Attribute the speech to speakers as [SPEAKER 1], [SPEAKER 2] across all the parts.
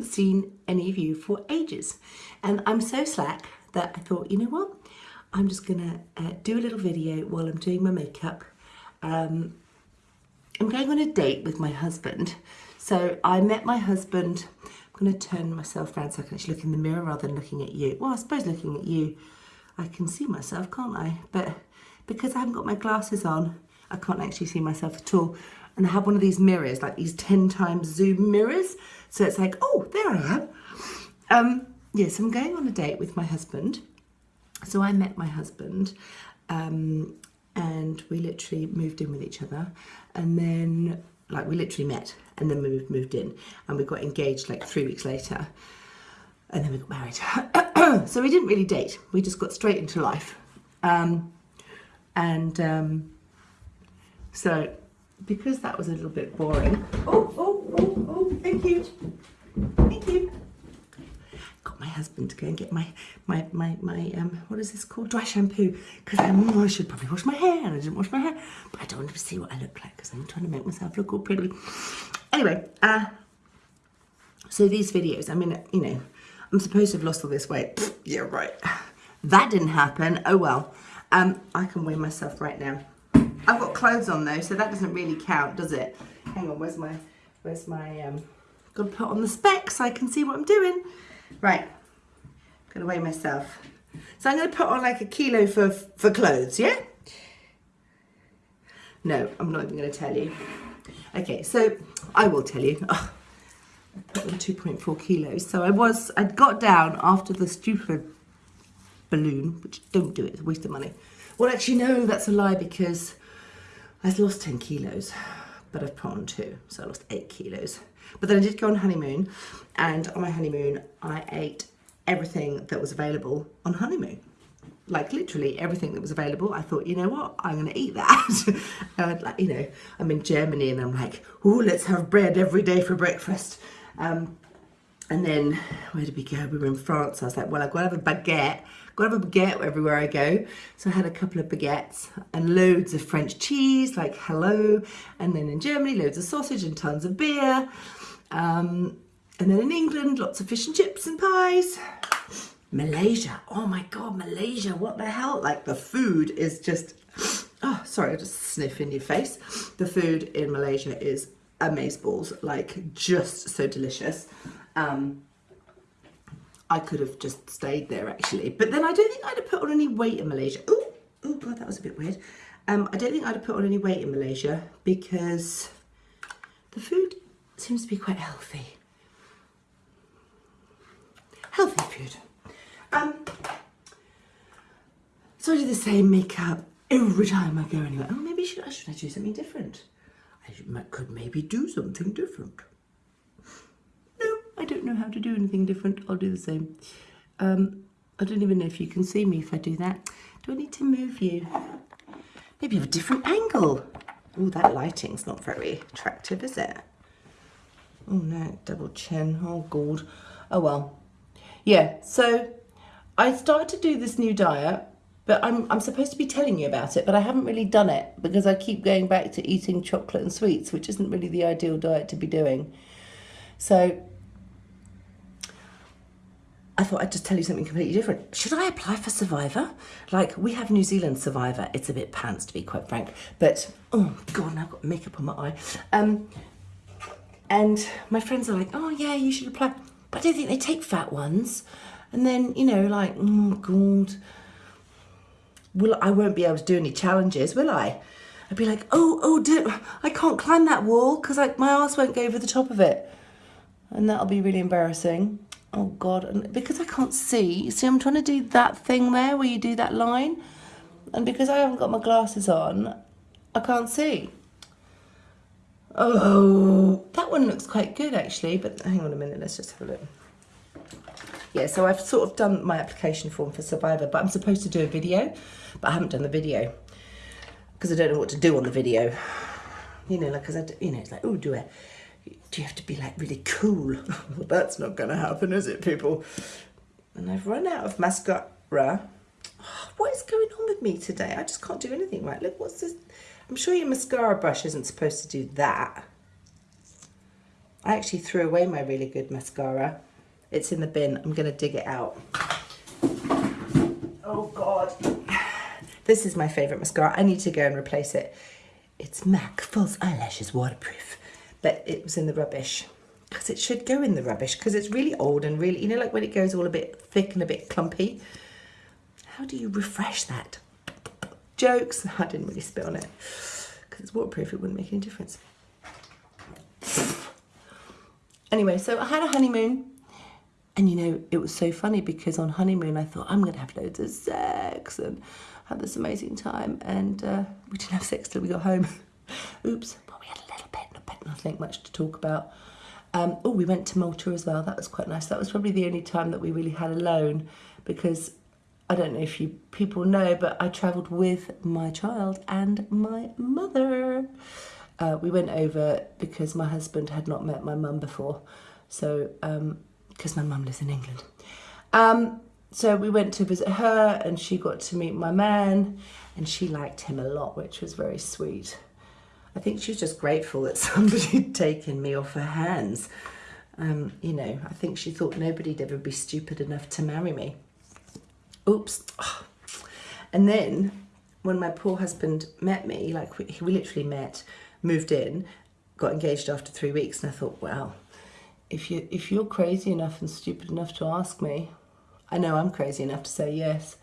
[SPEAKER 1] haven't seen any of you for ages. And I'm so slack that I thought, you know what? I'm just gonna uh, do a little video while I'm doing my makeup. Um, I'm going on a date with my husband. So I met my husband, I'm gonna turn myself around so I can actually look in the mirror rather than looking at you. Well, I suppose looking at you, I can see myself, can't I? But because I haven't got my glasses on, I can't actually see myself at all. And I have one of these mirrors, like these 10 times zoom mirrors. So it's like, oh, there I am. Um, yes, I'm going on a date with my husband. So I met my husband um, and we literally moved in with each other. And then, like, we literally met and then we moved, moved in and we got engaged like three weeks later. And then we got married. so we didn't really date. We just got straight into life. Um, and um, so because that was a little bit boring. Oh, oh, oh, oh, thank you. Thank you. Got my husband to go and get my, my, my, my um, what is this called? Dry shampoo. Because um, I should probably wash my hair and I didn't wash my hair. But I don't want to see what I look like because I'm trying to make myself look all pretty. Anyway, uh, so these videos, I mean, you know, I'm supposed to have lost all this weight. yeah, right. That didn't happen. Oh well. Um, I can weigh myself right now. I've got clothes on though, so that doesn't really count, does it? Hang on, where's my, where's my, um, got to put on the specs so I can see what I'm doing. Right, I'm gonna weigh myself. So I'm gonna put on like a kilo for, for clothes, yeah? No, I'm not even gonna tell you. Okay, so I will tell you. Oh, I put on 2.4 kilos. So I was, I got down after the stupid balloon, which don't do it, it's a waste of money. Well, actually, no, that's a lie because I've lost 10 kilos, but I've put on two, so I lost eight kilos. But then I did go on honeymoon, and on my honeymoon, I ate everything that was available on honeymoon. Like literally everything that was available. I thought, you know what, I'm gonna eat that. and like, you know, I'm in Germany and I'm like, oh, let's have bread every day for breakfast. Um, and then where did we go? We were in France. I was like, well, I've got to have a baguette. Got a baguette everywhere I go. So I had a couple of baguettes and loads of French cheese, like hello. And then in Germany, loads of sausage and tons of beer. Um, and then in England, lots of fish and chips and pies. Malaysia. Oh my God, Malaysia. What the hell? Like the food is just, oh, sorry, I just sniff in your face. The food in Malaysia is amazeballs, like just so delicious. Um, I could have just stayed there actually. But then I don't think I'd have put on any weight in Malaysia. Oh, oh God, that was a bit weird. Um, I don't think I'd have put on any weight in Malaysia because the food seems to be quite healthy. Healthy food. Um, so I do the same makeup every time I go anywhere. Oh, maybe should I, should I do something different? I could maybe do something different. I don't know how to do anything different. I'll do the same. Um, I don't even know if you can see me if I do that. Do I need to move you? Maybe have a different angle. Oh, that lighting's not very attractive, is it? Oh no, double chin. Oh god. Oh well. Yeah, so I started to do this new diet, but I'm, I'm supposed to be telling you about it, but I haven't really done it because I keep going back to eating chocolate and sweets, which isn't really the ideal diet to be doing. So I thought I'd just tell you something completely different. Should I apply for Survivor? Like, we have New Zealand Survivor. It's a bit pants, to be quite frank. But, oh, God, now I've got makeup on my eye. Um, and my friends are like, oh, yeah, you should apply. But I don't think they take fat ones. And then, you know, like, oh, God. Will I won't be able to do any challenges, will I? I'd be like, oh, oh, do, I can't climb that wall because like my ass won't go over the top of it. And that'll be really embarrassing oh god and because I can't see see I'm trying to do that thing there where you do that line and because I haven't got my glasses on I can't see. Oh that one looks quite good actually but hang on a minute let's just have a look. Yeah so I've sort of done my application form for Survivor but I'm supposed to do a video but I haven't done the video because I don't know what to do on the video. You know like because I you know it's like oh do it do you have to be like really cool? well, that's not going to happen, is it, people? And I've run out of mascara. what is going on with me today? I just can't do anything right. Look, what's this? I'm sure your mascara brush isn't supposed to do that. I actually threw away my really good mascara. It's in the bin. I'm going to dig it out. Oh, God. This is my favourite mascara. I need to go and replace it. It's MAC False Eyelashes Waterproof. But it was in the rubbish. Because it should go in the rubbish. Because it's really old and really, you know, like when it goes all a bit thick and a bit clumpy. How do you refresh that? Jokes. I didn't really spit on it. Because it's waterproof, it wouldn't make any difference. Anyway, so I had a honeymoon. And you know, it was so funny because on honeymoon I thought I'm going to have loads of sex and have this amazing time. And uh, we didn't have sex till we got home. Oops. But we had a little but nothing much to talk about. Um, oh, we went to Malta as well. That was quite nice. That was probably the only time that we really had alone because I don't know if you people know, but I travelled with my child and my mother. Uh, we went over because my husband had not met my mum before. So, because um, my mum lives in England. Um, so we went to visit her and she got to meet my man and she liked him a lot, which was very sweet. I think she was just grateful that somebody had taken me off her hands. Um, you know, I think she thought nobody'd ever be stupid enough to marry me. Oops. And then when my poor husband met me, like we, we literally met, moved in, got engaged after three weeks, and I thought, well, if you if you're crazy enough and stupid enough to ask me, I know I'm crazy enough to say yes.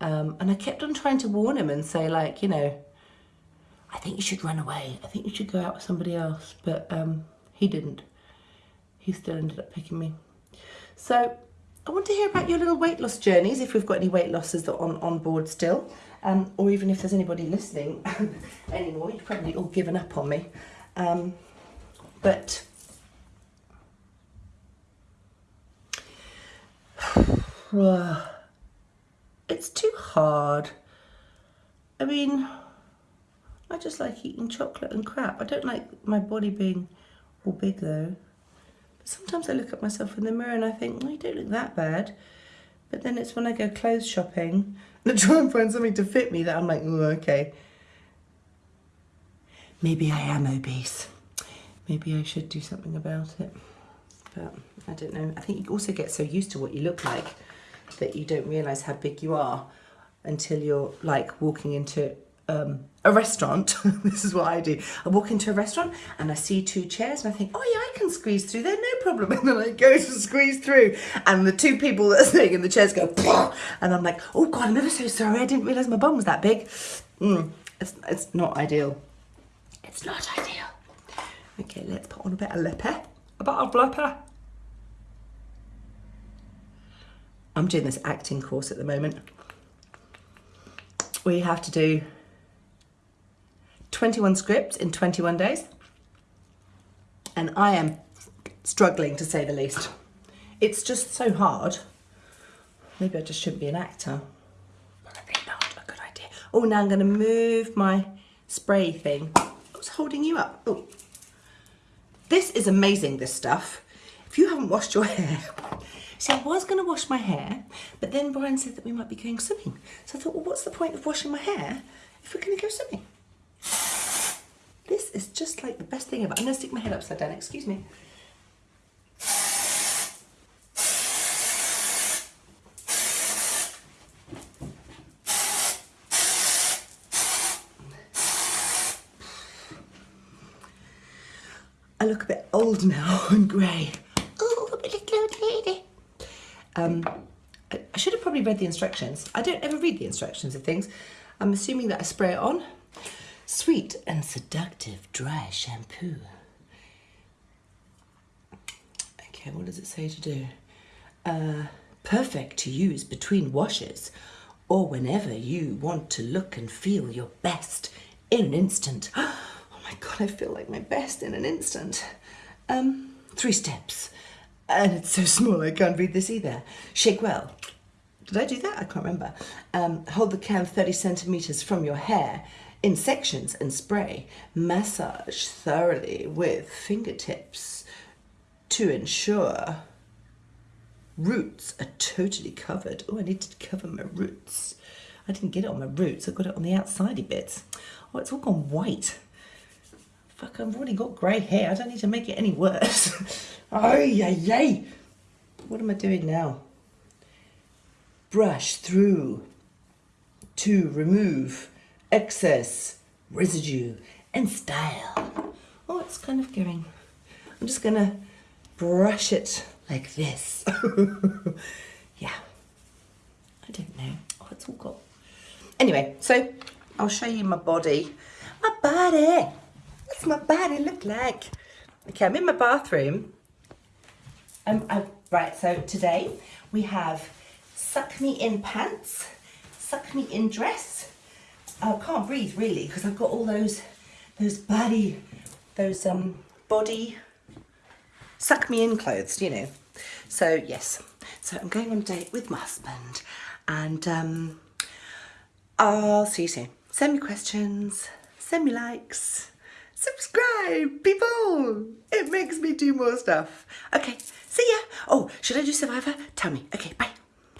[SPEAKER 1] Um, and I kept on trying to warn him and say, like, you know, I think you should run away. I think you should go out with somebody else. But um, he didn't. He still ended up picking me. So I want to hear about your little weight loss journeys, if we've got any weight losses that on, on board still. Um, or even if there's anybody listening anymore. You've probably all given up on me. Um, but it's too hard. I mean, I just like eating chocolate and crap. I don't like my body being all big though. But sometimes I look at myself in the mirror and I think, well, you don't look that bad. But then it's when I go clothes shopping and I try and find something to fit me that I'm like, oh, okay. Maybe I am obese. Maybe I should do something about it. But I don't know. I think you also get so used to what you look like that you don't realise how big you are until you're like walking into um, a restaurant. this is what I do. I walk into a restaurant and I see two chairs and I think, oh yeah, I can squeeze through there, no problem. And then I go to squeeze through and the two people that are sitting in the chairs go, and I'm like, oh God, I'm ever so sorry. I didn't realise my bum was that big. Mm, it's, it's not ideal. It's not ideal. Okay, let's put on a bit of lipper. A bit of lipper. I'm doing this acting course at the moment. We have to do 21 scripts in 21 days. And I am struggling to say the least. It's just so hard. Maybe I just shouldn't be an actor. Probably not a good idea. Oh, now I'm going to move my spray thing. Oh, what's holding you up? Oh, this is amazing, this stuff. If you haven't washed your hair, See, I was going to wash my hair, but then Brian said that we might be going swimming. So I thought, well, what's the point of washing my hair if we're going to go swimming? This is just like the best thing. I'm going to stick my head upside down, excuse me. I look a bit old now and grey. Oh, a little old lady. Um, I should have probably read the instructions. I don't ever read the instructions of things. I'm assuming that I spray it on. Sweet and seductive dry shampoo. Okay, what does it say to do? Uh, perfect to use between washes or whenever you want to look and feel your best in an instant. Oh my God, I feel like my best in an instant. Um, three steps. And it's so small, I can't read this either. Shake well. Did I do that? I can't remember. Um, hold the can 30 centimeters from your hair in sections and spray. Massage thoroughly with fingertips to ensure roots are totally covered. Oh, I need to cover my roots. I didn't get it on my roots, I got it on the outsidey bits. Oh, it's all gone white. Fuck, I've already got grey hair. I don't need to make it any worse. oh, yay, yay. What am I doing now? Brush through to remove excess residue and style. Oh, it's kind of going. I'm just going to brush it like this. yeah. I don't know. Oh, it's all got. Anyway, so I'll show you my body. My body. What's my body look like? Okay, I'm in my bathroom. Um, I, right, so today we have suck me in pants, suck me in dress. I can't breathe really because I've got all those, those body, those um body suck me in clothes, you know. So yes, so I'm going on a date with my husband and um, I'll see you soon. Send me questions, send me likes, subscribe, people. It makes me do more stuff. Okay, see ya. Oh, should I do Survivor? Tell me. Okay, bye.